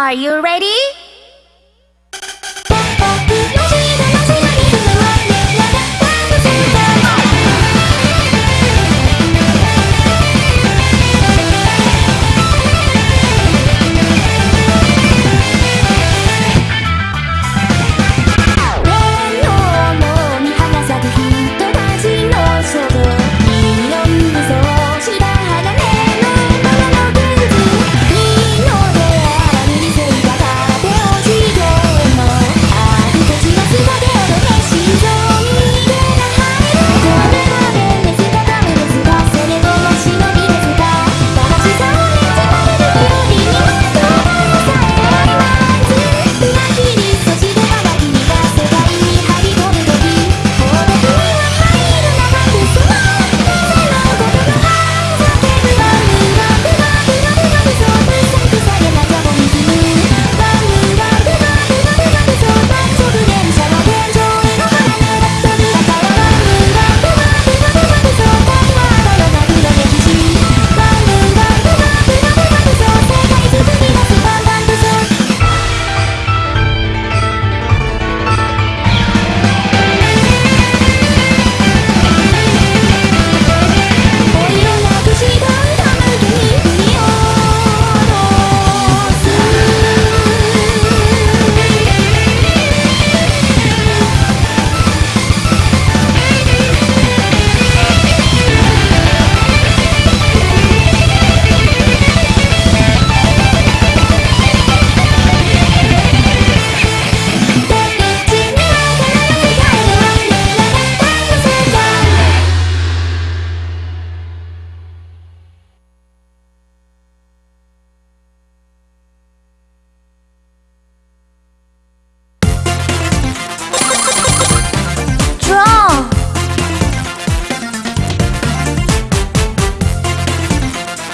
Are you ready?